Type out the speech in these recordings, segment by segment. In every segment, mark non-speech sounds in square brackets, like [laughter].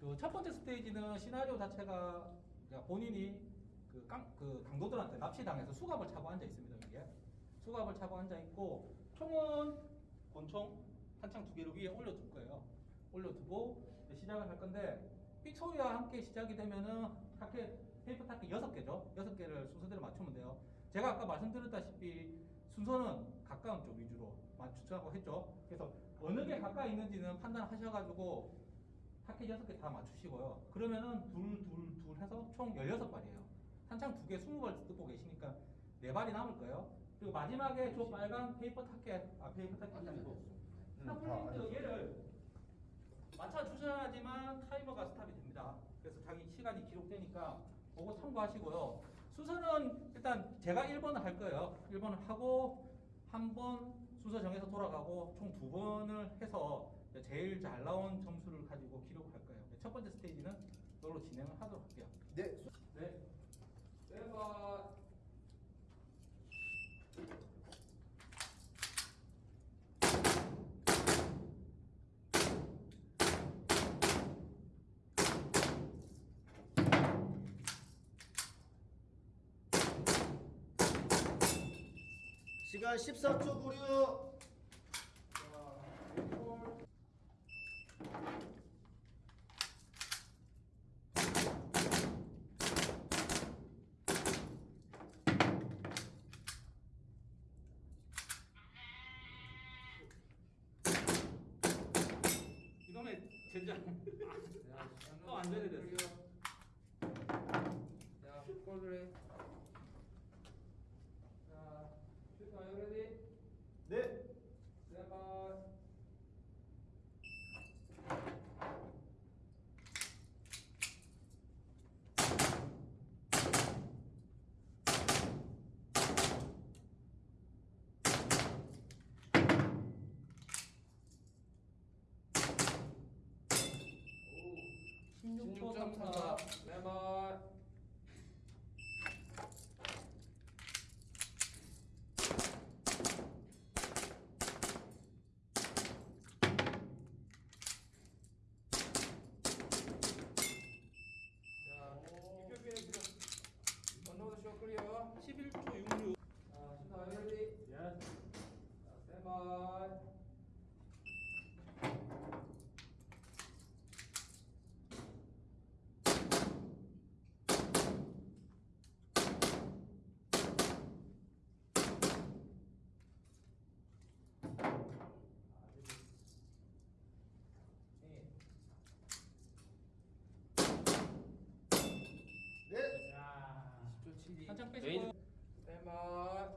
그 첫 번째 스테이지는 시나리오 자체가 그러니까 본인이 그, 깡, 그 강도들한테 납치당해서 수갑을 차고 앉아 있습니다. 여기에 수갑을 차고 앉아 있고 총은 권총 탄창 두 개를 위에 올려둘 거예요. 올려두고 시작을 할 건데 삑 소리와 함께 시작이 되면은 타켓 paper target 여섯 개죠. 여섯 개를 순서대로 맞추면 돼요. 제가 아까 말씀드렸다시피 순서는 가까운 쪽 위주로 맞추자고 했죠. 그래서 어느 게 가까이 있는지는 판단하셔가지고 타켓 여섯 개 다 맞추시고요. 그러면은 둘, 둘, 둘 해서 총 16발이에요. 탄창 두 개 20발 들고 계시니까 네 발이 남을 거예요. 그리고 마지막에 저 빨간 paper target, 아, 페이퍼 타켓이 아니고 stop plate 얘를 맞춰주셔야지만 타이머가 stop이 됩니다. 그래서 자기 시간이 기록되니까 그거 참고하시고요. 순서는 일단 제가 1번을 할 거예요. 1번을 하고 한 번 순서 정해서 돌아가고 총 두 번을 해서 제일 잘 나온 점수를 가지고 기록을 할 거예요. 첫 번째 스테이지는 이걸로 진행을 하도록 할게요. 네. 네. 내가 시간 14초 구류. 이놈의 젠장 또 안전이 됐어. 자, 꼴그래. 자, 슈터 are you ready? 네. Stand by. 오, 16초 16점 34. 차. 레버. 자, 이렇게 지금 언더드 쇼 클리어. 11초 66. 자, 신나 레디. 예. 자, 스탠바이. 네. 네. 야. 10초 72. 한창 빼시고. 스탠바이.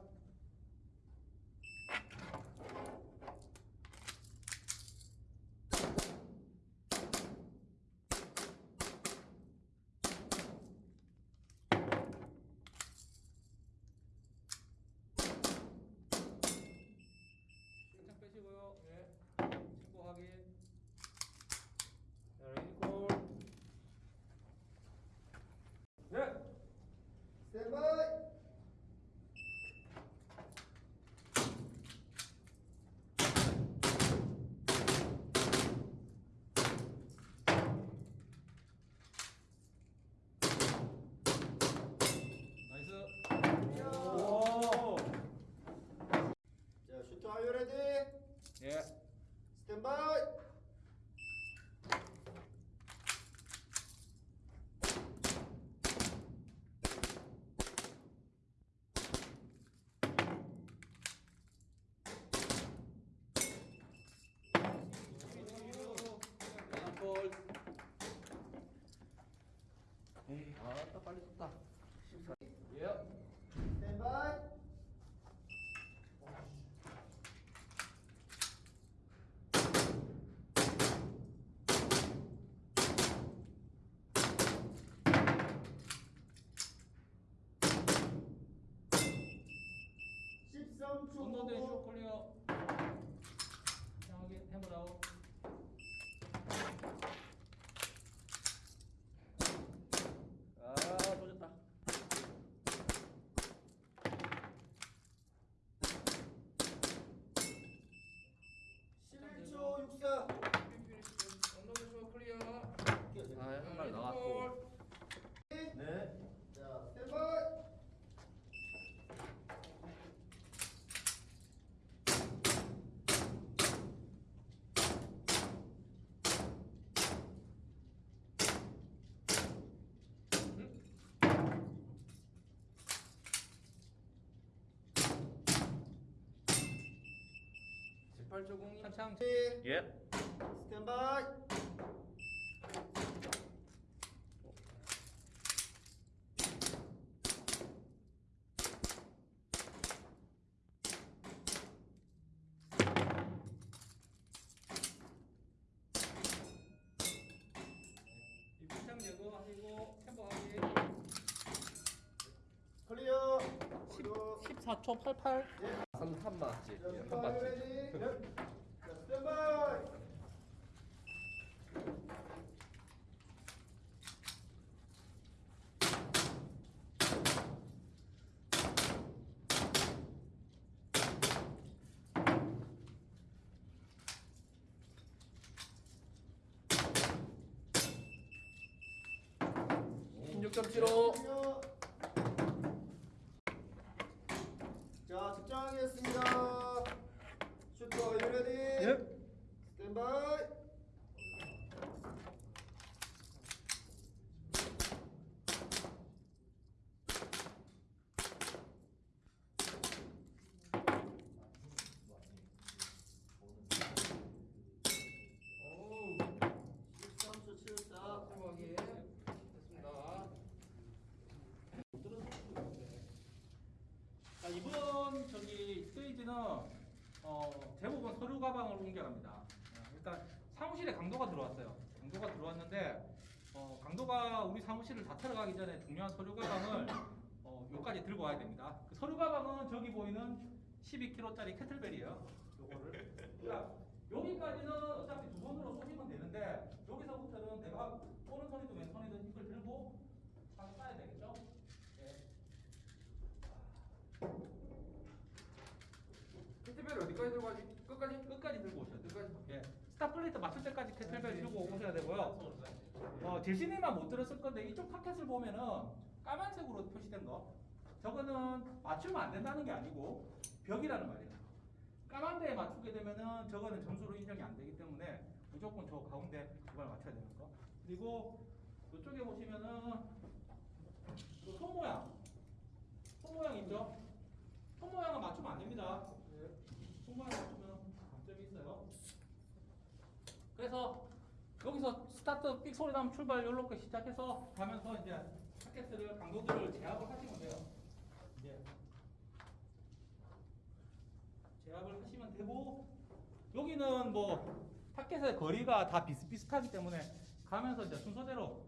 한창 빼시고요. 네. 친구 확인. 자, 레디 콜. 네. 스탠바이. 나이스. 오. 자, 슈터 are you ready? 예. 스탠바이. 볼. 에이, 아따 빨리 썼다. 14. 예. 스탠바이. 십삼 언더드 초. 쇼 클리어. 확인 해보라고. 아, 조졌다. 1890. 탄창 예. 스탠바이. 입장 제거하시고 템버하기 클리어. 14초 88 3, 3 맞지? 자, 예, 슈터 3 are you 맞지? 신 16.75. 측정하겠습니다. 슈터 ready? 예. 스탠바이. 오우. 13초 74. 템버하기. 됐습니다. 자, 이번 저기 스테이지는 어, 대부분 서류 가방을 옮겨갑니다. 어, 일단 사무실에 강도가 들어왔어요. 강도가 들어왔는데 어, 강도가 우리 사무실을 다 들어가기 전에 중요한 서류 가방을 어, 여기까지 들고 와야 됩니다. 그 서류 가방은 저기 보이는 12kg짜리 kettlebell이에요. 요거를. 그러니까 여기까지는 어차피 두 손으로 쏘시면 되는데 여기서부터는 내가 오른손이든 왼손이든 이걸 들고 딱 쏴야 되겠죠? 예. 캐티벨 어디까지 들고 가지? 끝까지? 끝까지 들고 오셔야 돼요. 끝까지? 예. stop plate 맞출 때까지 캐틀벨 들고 오셔야 되고요. 어, 제시네만 못 들었을 건데 이쪽 타켓을 보면은 까만색으로 표시된 거. 저거는 맞추면 안 된다는 게 아니고 벽이라는 말이에요. 까만 데에 맞추게 되면은 저거는 점수로 인정이 안 되기 때문에 무조건 저 가운데 그걸 맞춰야 되는 거. 그리고 이쪽에 보시면은 이손 모양. 손 모양 있죠? 손 모양은 맞추면 안 됩니다. 손 모양 맞추면 감점이 있어요. 그래서 스타트 삑 소리 나면 출발 이렇게 시작해서 가면서 이제 타켓을 강도들을 제압을 하시면 돼요. 이제 제압을 하시면 되고 여기는 뭐 타켓의 거리가 다 비슷비슷하기 때문에 가면서 이제 순서대로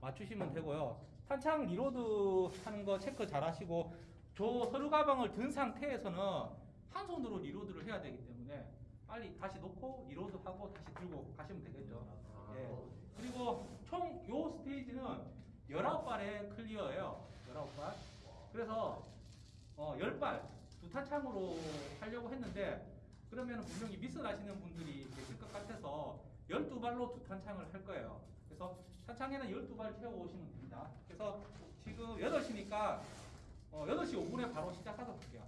맞추시면 되고요. 탄창 reload 하는 거 체크 잘 하시고 저 서류 가방을 든 상태에서는 한 손으로 reload를 해야 되기 때문에 빨리 다시 놓고 reload 하고 다시 들고 가시면 되겠죠. 예. 그리고 총 요 스테이지는 19발의 clear예요. 19발. 그래서 어, 10발 두 탄창으로 하려고 했는데 그러면 분명히 미스 나시는 분들이 계실 것 같아서 12발로 두 탄창을 할 거예요. 그래서 탄창에는 12발 채워 오시면 됩니다. 그래서 지금 8시니까 어, 8시 5분에 바로 시작하도록 할게요.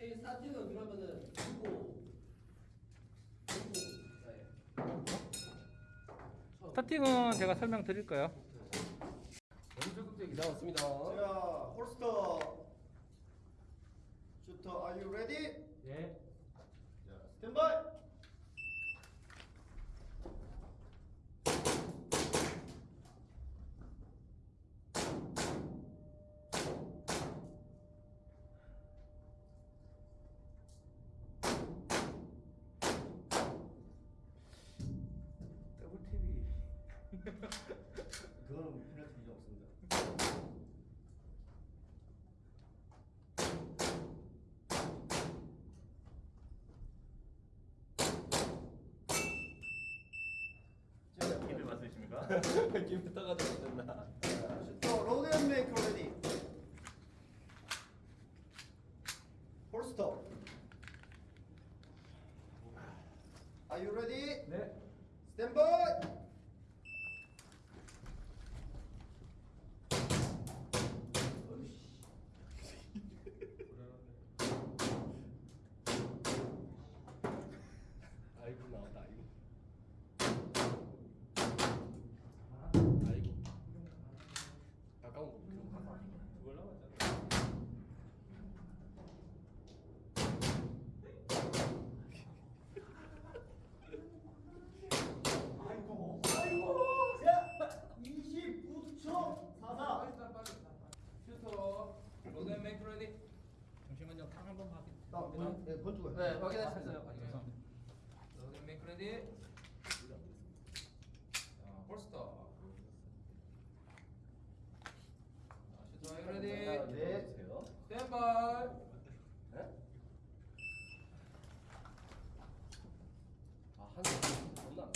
이 스타팅은 그러면은 네. 스타팅은 제가 설명드릴 거예요. 너무 적극적이 나왔습니다. 자, 홀스터. 슈터 are you ready? 예. 맞으십니까? 김 떠가지고 됐나? 자, 슈터 로드 앤 메이커 레디. 홀스터. Are you ready? 네. 스탠바이. 가까운 거 들고 가서 두골 남았잖아. 아이고 아이고 자 29초 44 슈터 로덴 메이크 레디 잠시만요. 탕 한번 나 확인. 네, 건축을 네 확인했습니다 했어요. 죄송합니다. 로덴 메이크 레디 자 홀스터 자, 슈터 메이크 레디 네. 주세요. 스탠바이 네? 아, 한 번, 겁나.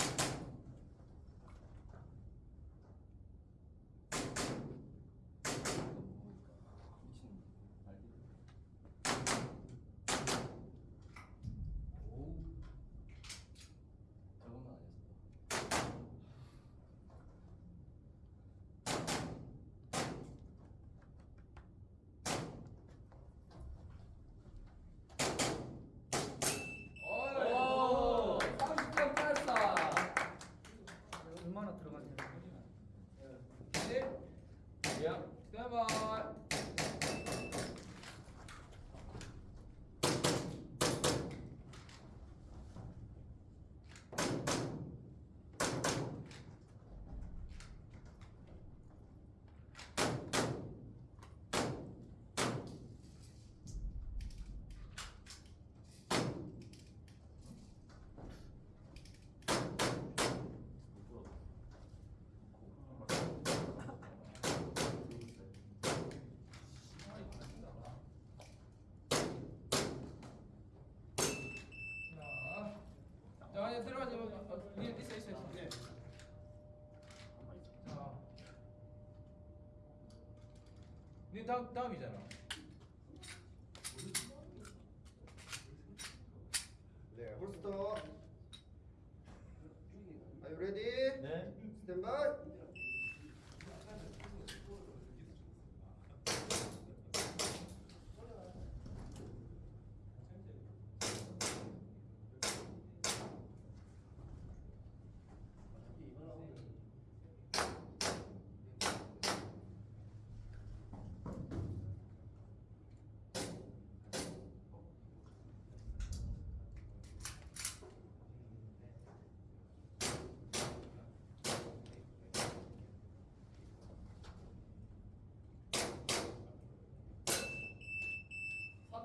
미친 알지? 오우. 저것만 아니었어. 오 30점 땄어 얼마나 들어갔는지. 레디 야. 스탠바이 자, 자 이제 들어가지 마. 어, 위에 있어 있어 있어. 네. 자, 네 다음 다음이잖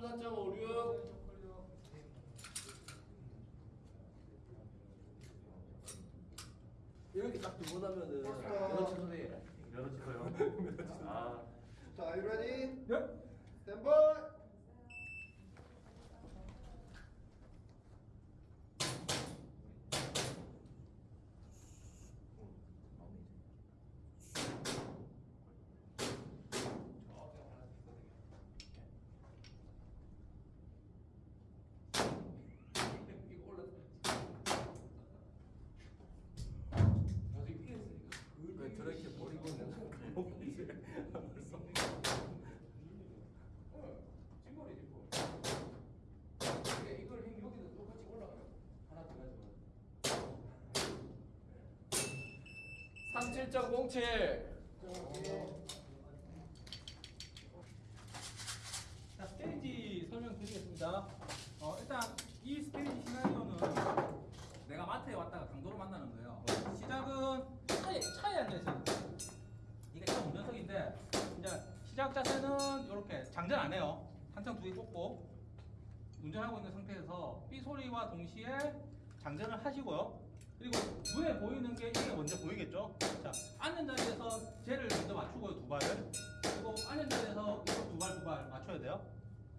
34.56 이렇게 딱 두고 나면은 여러 집 선생님. 여러 집 선생님. [laughs] 아. 자, are 네? 37.07. 자, 스테이지 설명드리겠습니다. 어, 일단 이 스테이지 시나리오는 내가 마트에 왔다가 강도를 만나는 거예요. 시작은 차에, 차에 앉아있어요. 이게 차 운전석인데, 이제 시작 자세는 이렇게 장전 안 해요. 한창 두 개 꽂고, 운전하고 있는 상태에서 삐 소리와 동시에 장전을 하시고요. 그리고 눈에 보이는 게 이게 먼저 보이겠죠? 자, 앉는 자리에서 쟤를 먼저 맞추고요, 두 발을. 그리고 앉은 자리에서 이거 두 발, 두 발 맞춰야 돼요.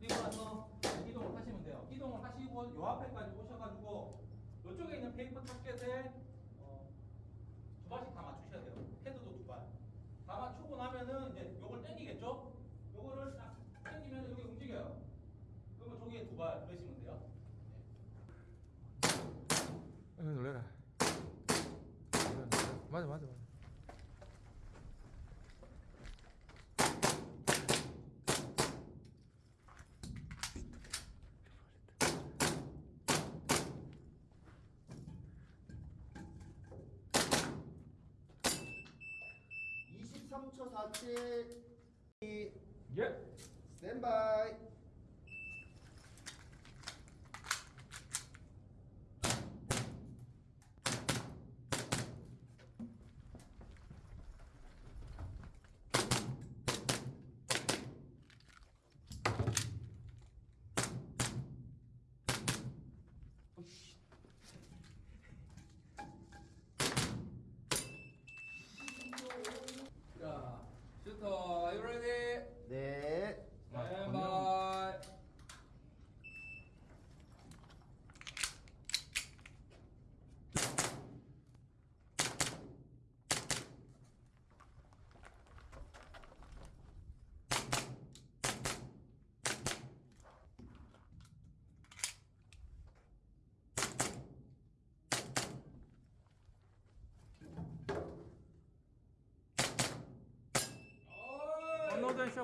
그리고 나서 이동을 하시면 돼요. 이동을 하시고 요 앞에까지 오셔가지고 이쪽에 있는 페이퍼 타켓에 어, 두 발씩 다 맞추셔야 돼요. 헤드도 두 발. 다 맞추고 나면은 이제 요걸 당기겠죠? 요거를 딱 당기면 여기 움직여요. 그러면 저기에 두 발 넣으시면 돼요. 응 놀래라 맞아 맞아 맞아. 3초 47 예. 스탠바이 자, 슈터, are you ready? 네 Stand by.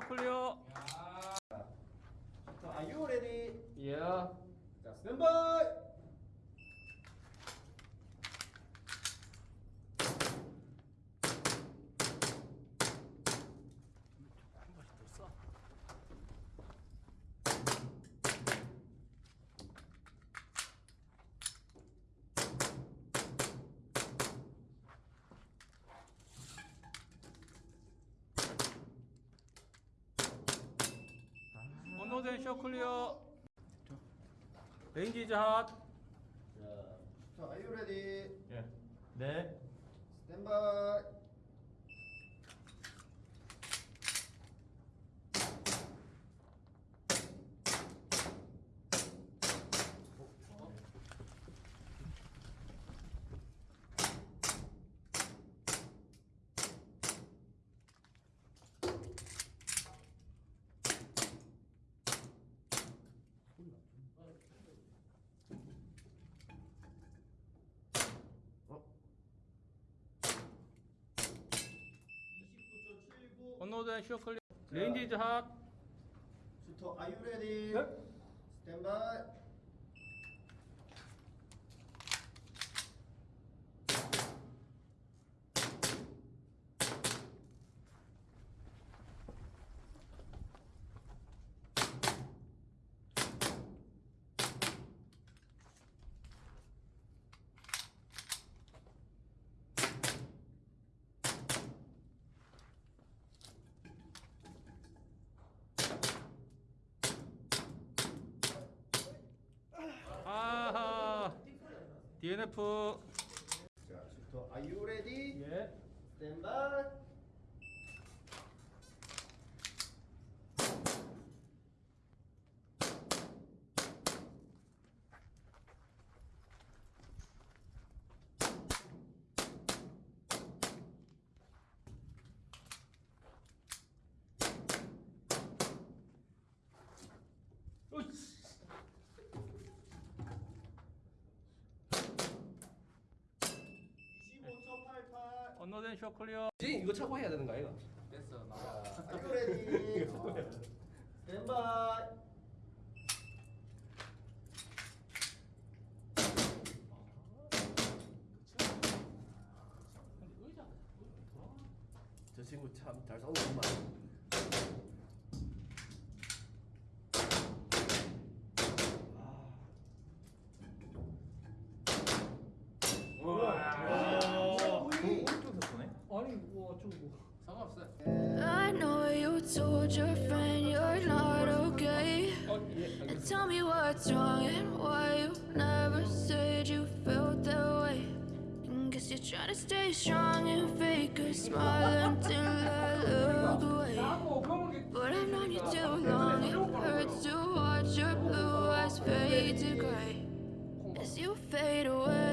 클리어. 슈터 are you ready? 예. 자스 쇼 클리어. 레인지 핫. 자 are you ready? 예. 네. 스탠바이 언노덴 쇼 클리어. 레인지 핫. 슈터 are you ready? 네. 스탠바이 아하. DNF. 자 슈터 are you ready? 예. 스탠 언노덴 쇼 클리어. 지금 이거 차고 해야 되는 거 아이가? 됐어, 나. 자, are you ready? 스탠바이 저 친구 참 잘 싸우는구만. What's wrong and why you never said you felt that way. And guess you're trying to stay strong and fake a smile until I look away. But I've known you too long, it hurts to watch your blue eyes fade to gray as you fade away.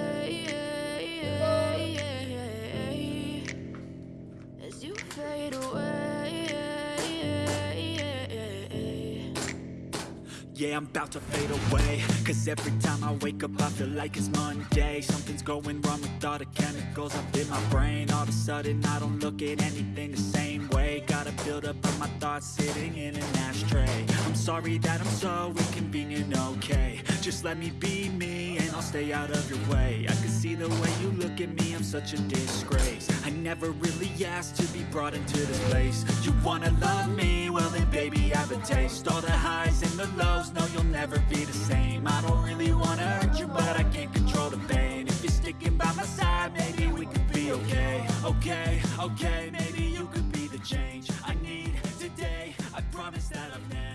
I'm about to fade away. Cause every time I wake up I feel like it's Monday. Something's going wrong with all the chemicals up in my brain. All of a sudden I don't look at anything the same way Gotta build up of my thoughts sitting in an ashtray. I'm Sorry that I'm so inconvenient, okay. Just let me be me and I'll stay out of your way. I can see the way you look at me, I'm such a disgrace. I never really asked to be brought into this place. You wanna love me? Well then baby I have a taste. All the highs and the lows, no you'll never be the same. I don't really wanna hurt you but I can't control the pain. If you're sticking by my side, maybe we could be okay. Okay, okay the change. I need today. I promise that I've never